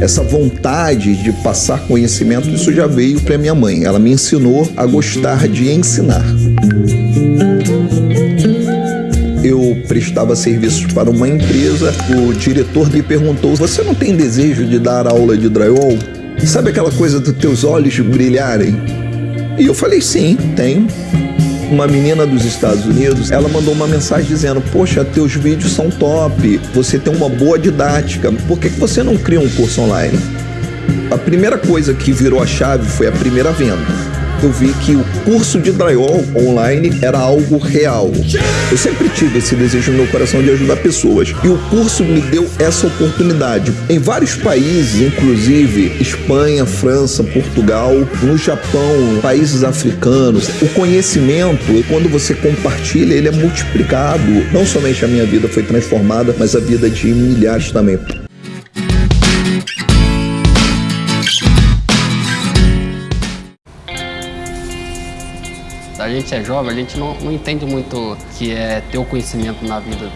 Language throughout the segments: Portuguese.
Essa vontade de passar conhecimento, isso já veio para minha mãe. Ela me ensinou a gostar de ensinar. Eu prestava serviços para uma empresa, o diretor me perguntou: Você não tem desejo de dar aula de drywall? Sabe aquela coisa dos teus olhos brilharem? E eu falei: Sim, tenho uma menina dos Estados Unidos, ela mandou uma mensagem dizendo: Poxa, teus vídeos são top, você tem uma boa didática, por que, que você não cria um curso online? A primeira coisa que virou a chave foi a primeira venda eu vi que o curso de drywall online era algo real. Eu sempre tive esse desejo no meu coração de ajudar pessoas e o curso me deu essa oportunidade. Em vários países, inclusive Espanha, França, Portugal, no Japão, países africanos, o conhecimento, quando você compartilha, ele é multiplicado. Não somente a minha vida foi transformada, mas a vida de milhares também. A gente é jovem, a gente não, não entende muito que é ter o conhecimento na vida.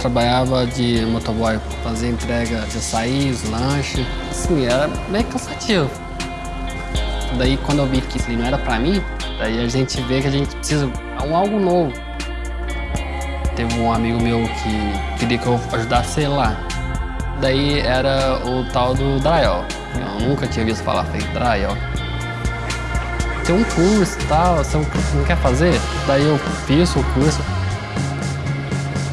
Trabalhava de motoboy, fazia entrega de açaí, lanche. Assim, era meio cansativo. Daí quando eu vi que isso não era pra mim, daí a gente vê que a gente precisa de um algo novo. Teve um amigo meu que queria que eu ajudasse ele lá. Daí era o tal do Drayel. Eu nunca tinha visto falar feito Drayel tem um curso e tal, você não quer fazer? Daí eu fiz o curso.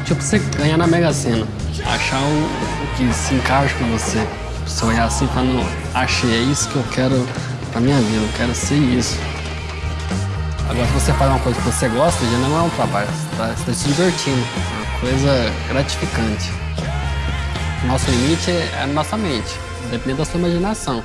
Tipo, você ganhar na Mega Sena. Achar o, o que se encaixa com você. Você olhar assim e não, achei, é isso que eu quero pra minha vida, eu quero ser isso. Agora, se você faz uma coisa que você gosta, já não é um trabalho, você tá, você tá se divertindo. É uma coisa gratificante. Nosso limite é a nossa mente, depende da sua imaginação.